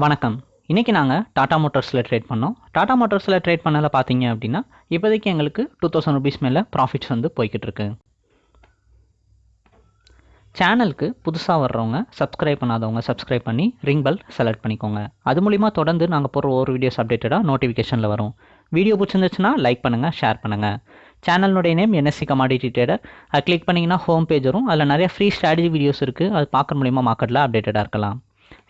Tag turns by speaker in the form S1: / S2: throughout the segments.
S1: வணக்கம். இன்றைக்கி நாங்கள் டாடா மோட்டர்ஸில் ட்ரேட் பண்ணோம். டாடா மோட்டர்ஸில் ட்ரேட் பண்ணதில் பார்த்தீங்க அப்படின்னா இப்போதைக்கு எங்களுக்கு டூ தௌசண்ட் ருபீஸ் மேலே ப்ராஃபிட்ஸ் வந்து போய்கிட்டு இருக்கு. சேனலுக்கு புதுசாக வர்றவங்க சப்ஸ்கிரைப் பண்ணாதவங்க சப்ஸ்கிரைப் பண்ணி ரிங் பெல் செலக்ட் பண்ணிக்கோங்க. அது மூலிமா தொடர்ந்து நாங்கள் போகிற ஒரு வீடியோஸ் அப்டேட்டடாக நோட்டிஃபிகேஷனில் வரும். வீடியோ பிடிச்சிருந்துச்சுன்னா லைக் பண்ணுங்கள் ஷேர் பண்ணுங்கள் சேனலுடைய நேம் என்எஸ்சி கமாடிட்டி ட்ரேடர் அது கிளிக் பண்ணிங்கன்னா ஹோம் பேஜ் வரும். அதில் நிறைய ஃப்ரீ ஸ்ட்ராட்டஜி வீடியோஸ் இருக்குது அது பார்க்குற மூலிமா மார்க்கெட்டில் அப்டேட்டடாக இருக்கலாம்.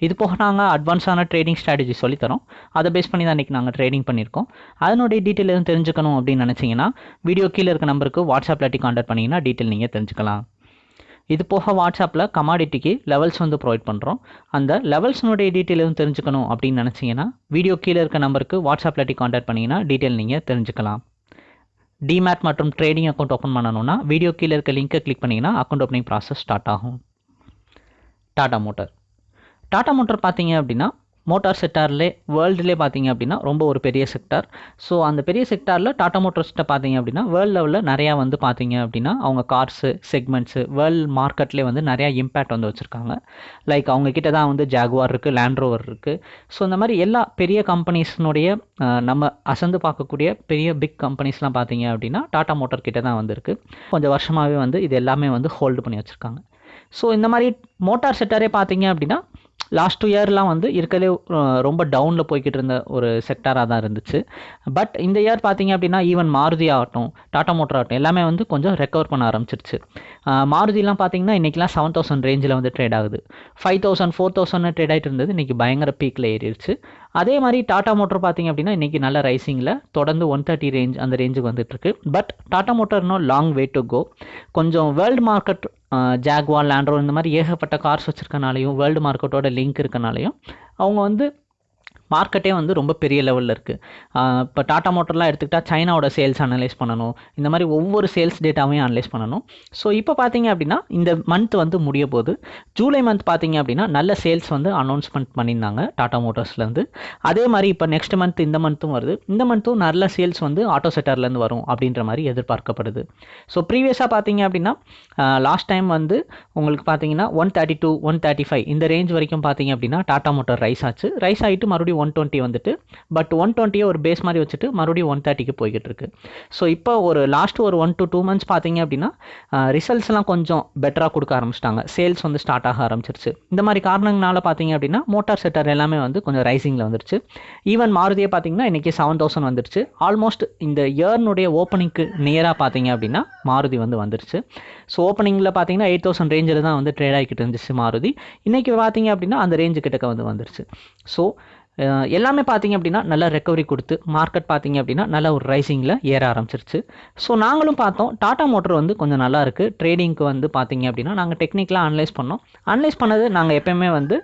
S1: இது போக நாங்கள் அட்வான்ஸான ட்ரேடிங் ஸ்ட்ராட்டஜி சொல்லித்தரோம் அதை பேஸ் பண்ணி தான் இன்றைக்கி நாங்கள் ட்ரேடிங் பண்ணியிருக்கோம். அதனுடைய டீட்டெயில் எதுவும் தெரிஞ்சுக்கணும் அப்படின்னு நினச்சிங்கன்னா வீடியோ கீழே இருக்க நம்பருக்கு வாட்ஸ்அப்பில் இல்லாட்டி காண்டக்ட் பண்ணிங்கன்னா டீட்டெயில் நீங்கள் தெரிஞ்சுக்கலாம். இது போக வாட்ஸ்அப்பில் கமாடிட்டிக்கு லெவல்ஸ் வந்து ப்ரொவைட் பண்ணுறோம் அந்த லெவல்ஸ்னுடைய டீட்டெயில் எதுவும் தெரிஞ்சுக்கணும் அப்படின்னு நினச்சிங்கன்னா வீடியோ கீழே இருக்க நம்பருக்கு வாட்ஸ்அப்பில் இல்லாட்டி காண்டாக்ட் பண்ணிங்கன்னா டீட்டெயில் நீங்கள் தெரிஞ்சுக்கலாம். டிமேட் மற்றும் ட்ரேடிங் அக்கௌண்ட் ஓப்பன் பண்ணணும்னா வீடியோ கீழே இருக்க லிங்க்கை கிளிக் பண்ணிங்கன்னா அக்கௌண்ட் ஓப்பனிங் ப்ராசஸ் ஸ்டார்ட் ஆகும். டாடா மோட்டார் டாடா மோட்டார் பார்த்தீங்க அப்படின்னா மோட்டார் செக்டார்லே வேர்ல்டுலே பார்த்தீங்க அப்படின்னா ரொம்ப ஒரு பெரிய செக்டார் ஸோ அந்த பெரிய செக்டாரில் டாடா மோட்டார்ஸ்கிட்ட பார்த்தீங்க அப்படின்னா வேர்ல்டு லெவலில் நிறையா வந்து பார்த்தீங்க அப்படின்னா அவங்க கார்ஸு செக்மெண்ட்ஸு வேர்ல்டு மார்க்கெட்லேயே வந்து நிறையா இம்பேக்ட் வந்து வச்சுருக்காங்க. லைக் அவங்கக்கிட்ட தான் வந்து ஜாகுவார் இருக்குது லேண்ட்ரோவர் இருக்குது ஸோ இந்த மாதிரி எல்லா பெரிய கம்பெனிஸ்னுடைய நம்ம அசந்து பார்க்கக்கூடிய பெரிய பிக் கம்பெனிஸ்லாம் பார்த்தீங்க அப்படின்னா டாடா மோட்டார் கிட்ட தான் வந்துருக்கு. கொஞ்சம் வருஷமாகவே வந்து இது எல்லாமே வந்து ஹோல்டு பண்ணி வச்சுருக்காங்க. ஸோ இந்த மாதிரி மோட்டார் செக்டாரே பார்த்தீங்க அப்படின்னா லாஸ்ட் டூ இயர்லாம் வந்து இருக்கலே ரொம்ப டவுனில் போய்கிட்டு இருந்த ஒரு செக்டாராக தான் இருந்துச்சு. பட் இந்த இயர் பார்த்தீங்க அப்படின்னா ஈவன் மாருதி ஆகட்டும் டாடா மோட்டர் ஆகட்டும் எல்லாமே வந்து கொஞ்சம் ரெக்கவர் பண்ண ஆரம்பிச்சிருச்சு. மாருதிலாம் பார்த்தீங்கன்னா இன்றைக்கெலாம் செவன் தௌசண்ட் ரேஞ்சில் வந்து ட்ரேட் ஆகுது. Five thousand four thousand trade ஆகிட்டு இருந்தது. இன்றைக்கி பயங்கர பீக்கில் ஏறிடுச்சு. அதே மாதிரி டாடா மோட்டர் பார்த்தீங்க அப்படின்னா இன்றைக்கி நல்ல ரைசிங்கில் தொடர்ந்து ஒன் தேர்ட்டி ரேஞ்ச் அந்த ரேஞ்சுக்கு வந்துட்டுருக்கு பட் டாடா மோட்டர் இன்னும் லாங் வே டு கோ கொஞ்சம் world market Jaguar Land Rover இந்த மாதிரி ஏகப்பட்ட கார்ஸ் வச்சுருக்கனாலையும் வேர்ல்டு மார்க்கெட்டோட லிங்க் இருக்கனாலையும் அவங்க வந்து மார்க்கெட்டே வந்து ரொம்ப பெரிய லெவலில் இருக்குது இப்போ டாடா மோட்டர்லாம் எடுத்துக்கிட்டால் சைனாவோட சேல்ஸ் அனலைஸ் பண்ணணும். இந்த மாதிரி ஒவ்வொரு சேல்ஸ் டேட்டாவையும் அனலைஸ் பண்ணணும். ஸோ இப்போ பார்த்தீங்க அப்படின்னா இந்த மந்த் வந்து முடிய போது ஜூலை மந்த் பார்த்தீங்க அப்படின்னா நல்ல சேல்ஸ் வந்து அனௌன்ஸ்மெண்ட் பண்ணியிருந்தாங்க டாடா மோட்டர்ஸ்லேருந்து அதே மாதிரி இப்போ நெக்ஸ்ட் மந்த் இந்த மந்த்தும் வருது. இந்த மந்த்தும் நல்ல சேல்ஸ் வந்து ஆட்டோ செக்டர்லேருந்து வரும் அப்படின்ற மாதிரி எதிர்பார்க்கப்படுது. ஸோ ப்ரீவியஸாக பார்த்தீங்க அப்படின்னா லாஸ்ட் டைம் வந்து உங்களுக்கு பார்த்தீங்கன்னா one thirty two one thirty five இந்த ரேஞ்ச் வரைக்கும் பார்த்தீங்க அப்படின்னா டாடா மோட்டர் ரைஸ் ஆச்சு. ரைஸ் ஆகிட்டு மறுபடியும் ஒன் டுவெண்ட்டி வந்துட்டு பட் ஒன் டுவெண்ட்டியை ஒரு பேஸ் மாதிரி வச்சுட்டு மறுபடியும் ஒன் தேர்ட்டிக்கு போய்கிட்டு இருக்கு ஸோ இப்போ ஒரு லாஸ்ட் ஒரு ஒன் டு டூ மந்த்ஸ் பார்த்தீங்க அப்படின்னா ரிசல்ட்ஸ்லாம் கொஞ்சம் பெட்டராக கொடுக்க ஆரம்பிச்சிட்டாங்க. சேல்ஸ் வந்து ஸ்டார்ட் ஆக ஆரம்பிச்சிருச்சு. இந்த மாதிரி காரணங்களால பார்த்தீங்க அப்படின்னா மோட்டார் செக்டர் எல்லாமே வந்து கொஞ்சம் ரைசிங்கில் வந்துருச்சு. ஈவன் மாருதியே பார்த்தீங்கன்னா இன்றைக்கி செவன் தௌசண்ட் வந்துருச்சு. ஆல்மோஸ்ட் இந்த இயர்னுடைய ஓப்பனிங்க்கு நியராக பார்த்தீங்க அப்படின்னா மாருதி வந்து வந்துருச்சு. ஸோ ஓப்பனிங்கில் பார்த்தீங்கன்னா எயிட் தௌசண்ட் ரேஞ்சில் தான் வந்து ட்ரேட் ஆகிக்கிட்டு இருந்துச்சு மாருதி. இன்றைக்கி பார்த்தீங்க அப்படின்னா அந்த ரேஞ்சு கிட்டக்க வந்து வந்துருச்சு. ஸோ எல்லாமே பார்த்தீங்க அப்படின்னா நல்லா ரெக்கவரி கொடுத்து மார்க்கெட் பார்த்தீங்க அப்படின்னா நல்ல ஒரு ரைசிங்கில் ஏற ஆரம்பிச்சிருச்சு. ஸோ நாங்களும் பார்த்தோம். டாடா மோட்டர் வந்து கொஞ்சம் நல்லா இருக்குது ட்ரேடிங்க்கு வந்து பார்த்தீங்க அப்படின்னா நாங்கள் டெக்னிக்கலாக அனலைஸ் பண்ணோம். அனலைஸ் பண்ணது நாங்கள் எப்போயுமே வந்து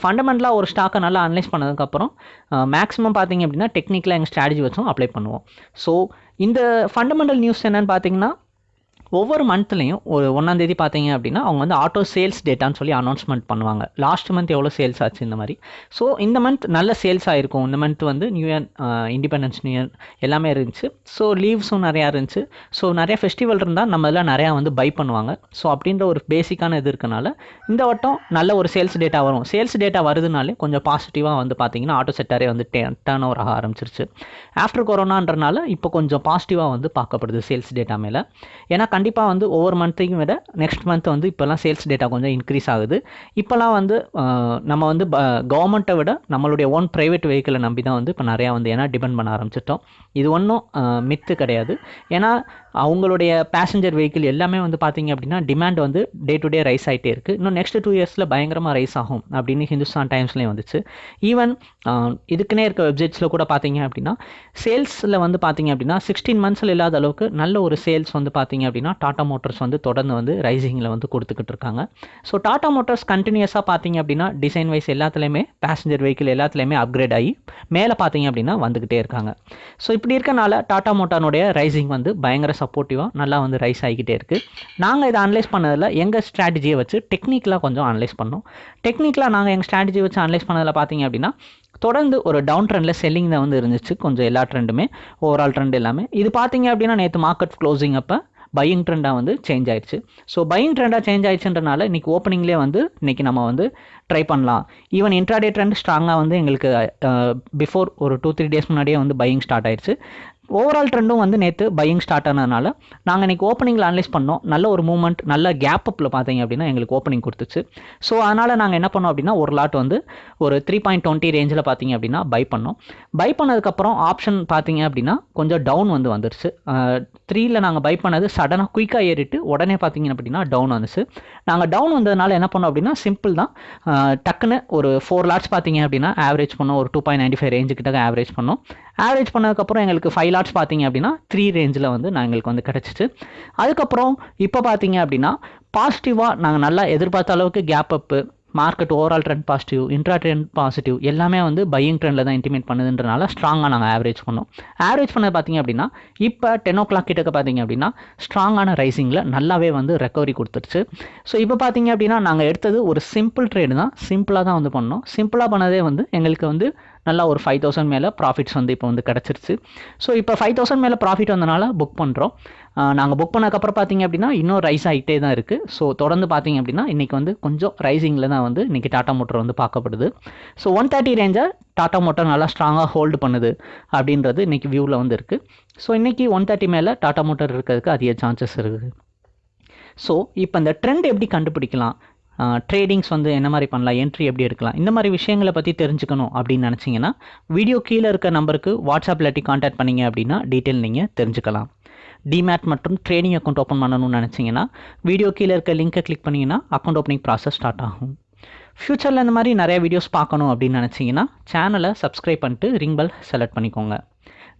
S1: ஃபண்டமெண்டலாக ஒரு ஸ்டாக்கை நல்லா அனலைஸ் பண்ணதுக்கப்புறம் மேக்ஸிமம் பார்த்தீங்க அப்படின்னா டெக்னிக்கலாக எங்கள் ஸ்ட்ராட்டஜி வச்சும் அப்ளை பண்ணுவோம். ஸோ இந்த ஃபண்டமெண்டல் நியூஸ் என்னென்னு பார்த்தீங்கன்னா ஒவ்வொரு மந்த்லேயும் ஒரு ஒன்றாந்தேதி பார்த்தீங்க அப்படின்னா அவங்க வந்து ஆட்டோ சேல்ஸ் டேட்டான்னு சொல்லி அனௌன்ஸ்மெண்ட் பண்ணுவாங்க. லாஸ்ட் மந்த் எவ்வளோ சேல்ஸ் ஆச்சு இந்த மாதிரி? ஸோ இந்த மந்த் நல்ல சேல்ஸ் ஆகிருக்கும் இந்த மந்த் வந்து new year independence new year எல்லாமே இருந்துச்சு. ஸோ லீவ்ஸும் நிறையா இருந்துச்சு. ஸோ நிறைய ஃபெஸ்டிவல் இருந்தால் நம்ம எல்லாம் நிறையா வந்து பை பண்ணுவாங்க. ஸோ அப்படின்ற ஒரு பேசிக்கான இது இருக்கனால இந்த வட்டம் நல்ல ஒரு சேல்ஸ் டேட்டா வரும். சேல்ஸ் டேட்டா வருதுனாலே கொஞ்சம் பாசிட்டிவாக வந்து பார்த்தீங்கன்னா ஆட்டோ செக்டாரே வந்து டேர்ன் ஓவர் ஆக ஆரம்பிச்சிருச்சு. ஆஃப்டர் கொரோனான்றனால இப்போ கொஞ்சம் பாசிட்டிவாக வந்து பார்க்கப்படுது சேல்ஸ் டேட்டா மேலே. ஏன்னா கண்டிப்பாக வந்து ஒவ்வொரு மந்த்தையும் விட நெக்ஸ்ட் மந்த் வந்து இப்போல்லாம் சேல்ஸ் டேட்டா கொஞ்சம் இன்க்ரீஸ் ஆகுது. இப்போல்லாம் வந்து நம்ம வந்து கவர்மெண்ட்டை விட நம்மளுடைய ஓன் ப்ரைவேட் வெஹிக்கிளை நம்பி தான் வந்து இப்போ நிறையா வந்து ஏன்னா டிபெண்ட் பண்ண ஆரம்பிச்சிட்டோம். இது ஒன்றும் மித்து கிடையாது. ஏன்னா அவங்களுடைய பேசஞ்சர் வெஹிக்கிள் எல்லாமே வந்து பார்த்தீங்க அப்படின்னா டிமாண்ட் வந்து டே டு டே ரைஸ் ஆகிட்டே இருக்குது இன்னும் நெக்ஸ்ட் டூ இயர்ஸில் பயங்கரமாக ரைஸ் ஆகும் அப்படின்னு ஹிந்துஸ்தான் டைம்ஸ்லேயும் வந்துச்சு. ஈவன் இதுக்குன்னே இருக்க வெப்சைட்ஸில் கூட பார்த்தீங்க அப்படின்னா சேல்ஸில் வந்து பார்த்தீங்க அப்படின்னா சிக்ஸ்டீன் மந்த்ஸில் இல்லாத அளவுக்கு நல்ல ஒரு சேல்ஸ் வந்து பார்த்தீங்க அப்படின்னா டாடா மோட்டர்ஸ் வந்து தொடர்ந்து வந்து ரைசிங்கில் வந்து கொடுத்துக்கிட்டு இருக்காங்க. ஸோ டாடா மோட்டர்ஸ் கண்டினியூஸாக பார்த்தீங்க அப்படின்னா டிசைன் வைஸ் எல்லாத்துலேயுமே பேசஞ்சர் வெஹிக்கிள் எல்லாத்துலேயுமே அப்கிரேட் ஆகி மேலே பார்த்தீங்க அப்படின்னா வந்துக்கிட்டே இருக்காங்க. ஸோ இப்படி இருக்கனால டாடா மோட்டானுடைய ரைசிங் வந்து பயங்கர சப்போர்ட்டிவாக நல்லா வந்து ரைஸ் ஆகிக்கிட்டே இருக்குது நாங்கள் இதை அனலைஸ் பண்ணதில் எங்கள் ஸ்ட்ராட்டஜியை வச்சு டெக்னிக்கலாக கொஞ்சம் அனலைஸ் பண்ணோம். டெக்னிக்கலாக நாங்கள் எங்கள் ஸ்ட்ராட்டஜி வச்சு அனலைஸ் பண்ணதில் பார்த்தீங்க அப்படின்னா தொடர்ந்து ஒரு டவுன் ட்ரெண்டில் செல்லிங் தான் வந்து இருந்துச்சு கொஞ்சம் எல்லா ட்ரெண்டுமே ஓவரால் ட்ரெண்ட் எல்லாமே. இது பார்த்தீங்க அப்படின்னா நேற்று மார்க்கெட் க்ளோசிங் அப்போ பையிங் ட்ரெண்டாக வந்து சேஞ்ச் ஆயிடுச்சு. ஸோ பையிங் ட்ரெண்டாக சேஞ்ச் ஆயிடுச்சுன்றனால இன்றைக்கி ஓப்பனிங்லேயே வந்து இன்றைக்கி நம்ம வந்து ட்ரை பண்ணலாம். ஈவன் இன்ட்ராடே ட்ரெண்ட் ஸ்ட்ராங்காக வந்து எங்களுக்கு பிஃபோர் ஒரு டூ த்ரீ டேஸ் முன்னாடியே வந்து பையிங் ஸ்டார்ட் ஆயிடுச்சு. ஓவரால் ட்ரெண்டும் வந்து நேற்று பையிங் ஸ்டார்ட் ஆனதுனால நாங்கள் இன்றைக்கி ஓப்பனிங்கில் அனலைஸ் பண்ணோம். நல்ல ஒரு மூவ்மெண்ட் நல்ல கேப் அப்பில் பார்த்தீங்க அப்படின்னா எங்களுக்கு ஓப்பனிங் கொடுத்துச்சு. ஸோ அதனால் நாங்கள் என்ன பண்ணோம் அப்படின்னா ஒரு லாட் வந்து ஒரு த்ரீ பாயிண்ட் டுவெண்ட்டி ரேஞ்சில் பார்த்தீங்க அப்படின்னா பை பண்ணோம். பை பண்ணதுக்கப்புறம் ஆப்ஷன் பார்த்தீங்க அப்படின்னா கொஞ்சம் டவுன் வந்து வந்துருச்சு. த்ரீயில் நாங்கள் பை பண்ணது சடனாக குயிக்காக ஏறிட்டு உடனே பார்த்தீங்க அப்படின்னா டவுன் வந்துச்சு. நாங்கள் டவுன் வந்ததுனால என்ன பண்ணோம் அப்படின்னா சிம்பிள் தான். டக்குன்னு ஒரு ஃபோர் லாட்ஸ் பார்த்தீங்க அப்படின்னா ஆவரேஜ் பண்ணோம். ஒரு டூ பாயிண்ட் நைன்டி ஃபைவ் ரேஞ்சு கிட்ட ஆவரேஜ் பண்ணோம். ஆவரேஜ் பண்ணதுக்கப்புறம் எங்களுக்கு ஃபைவ் லாட்ஸ் பார்த்தீங்க அப்படின்னா த்ரீ ரேஞ்சில் வந்து நான் எங்களுக்கு வந்து கிடச்சிச்சு. அதுக்கப்புறம் இப்போ பார்த்தீங்க அப்படின்னா பாசிட்டிவாக நாங்கள் நல்லா எதிர்பார்த்த அளவுக்கு gap up market overall trend positive intra trend positive எல்லாமே வந்து பையிங் ட்ரெண்டில் தான் இன்டிமேட் பண்ணுதுன்றனால ஸ்ட்ராங்காக நாங்கள் ஆவரேஜ் பண்ணோம். ஆவரேஜ் பண்ணது பார்த்தீங்க அப்படின்னா இப்போ டென் ஓ கிளாக் கிட்டக்க பார்த்தீங்க அப்படின்னா ஸ்ட்ராங்கான ரைசிங்கில் நல்லாவே வந்து ரெக்கவரி கொடுத்துருச்சு ஸோ இப்போ பார்த்தீங்க அப்படின்னா நாங்கள் எடுத்தது ஒரு சிம்பிள் ட்ரேடு தான். சிம்பிளாக தான் வந்து பண்ணோம். சிம்பிளாக பண்ணதே வந்து எங்களுக்கு வந்து நல்லா ஒரு ஃபைவ் தௌசண்ட் மேலே ப்ராஃபிட்ஸ் வந்து இப்போ வந்து கிடச்சிருச்சு. ஸோ இப்போ ஃபைவ் தௌசண்ட் மேலே ப்ராஃபிட் வந்தனால புக் பண்ணுறோம் நாங்கள் புக் பண்ணதுக்கப்புறம் பார்த்தீங்க அப்படின்னா இன்னும் ரைஸ் ஆகிட்டே தான் இருக்குது ஸோ தொடர்ந்து பார்த்தீங்க அப்படின்னா இன்றைக்கி வந்து கொஞ்சம் ரைசிங்கில் தான் வந்து இன்றைக்கி டாட்டா மோட்டர் வந்து பார்க்கப்படுது. ஸோ ஒன் தேர்ட்டி ரேஞ்சை டாட்டா மோட்டர் நல்லா ஸ்ட்ராங்காக ஹோல்டு பண்ணுது அப்படின்றது இன்றைக்கி வியூவில் வந்து இருக்குது ஸோ இன்றைக்கி ஒன் தேர்ட்டி மேலே டாட்டா மோட்டர் இருக்கிறதுக்கு அதிக சான்சஸ் இருக்குது ஸோ இப்போ இந்த ட்ரெண்ட் எப்படி கண்டுபிடிக்கலாம்? ட்ரேடிங்ஸ் வந்து என்ன மாதிரி பண்ணலாம்? என்ட்ரி எப்படி எடுக்கலாம்? இந்த மாதிரி விஷயங்களை பற்றி தெரிஞ்சுக்கணும் அப்படின்னு நினச்சிங்கன்னா வீடியோ கீழே இருக்க நம்பருக்கு வாட்ஸ்அப் இல்லாட்டி காண்டாக்ட் பண்ணிங்க அப்படின்னா டீட்டெயில் நீங்கள் தெரிஞ்சுக்கலாம். டிமேட் மற்றும் ட்ரேடிங் அக்கௌண்ட் ஓப்பன் பண்ணணும்னு நினச்சிங்கன்னா வீடியோ கீழே இருக்க லிங்க்கை கிளிக் பண்ணிங்கன்னா அக்கௌண்ட் ஓப்பனிங் ப்ராசஸ் ஸ்டார்ட் ஆகும். ஃப்யூச்சரில் இந்த மாதிரி நிறைய வீடியோஸ் பார்க்கணும் அப்படின்னு நினச்சிங்கன்னா சேனலை சப்ஸ்கிரைப் பண்ணிட்டு ரிங் பெல் செலக்ட் பண்ணிக்கோங்க.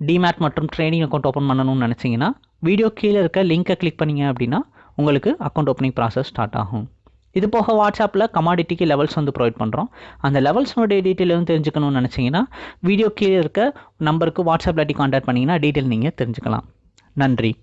S1: டிமேட் மற்றும் ட்ரேடிங் அக்கௌண்ட் ஓப்பன் பண்ணணும்னு நினச்சிங்கன்னா வீடியோ கீழே இருக்க லிங்கை கிளிக் பண்ணிங்க அப்படின்னா உங்களுக்கு அக்கௌண்ட் ஓப்பனிங் ப்ராசஸ் ஸ்டார்ட் ஆகும். இது போக வாட்ஸ்அப்பில் கமாடிட்டிக்கு லெவல்ஸ் வந்து ப்ரொவைட் பண்ணுறோம் அந்த லெவல்ஸ்னுடைய டீட்டெயில் வந்து தெரிஞ்சுக்கணும்னு நினச்சிங்கன்னா வீடியோ கீழே இருக்க நம்பருக்கு வாட்ஸ்அப்பில் காண்டாக்ட் பண்ணிங்கன்னா டீட்டெயில் நீங்கள் தெரிஞ்சுக்கலாம். நன்றி.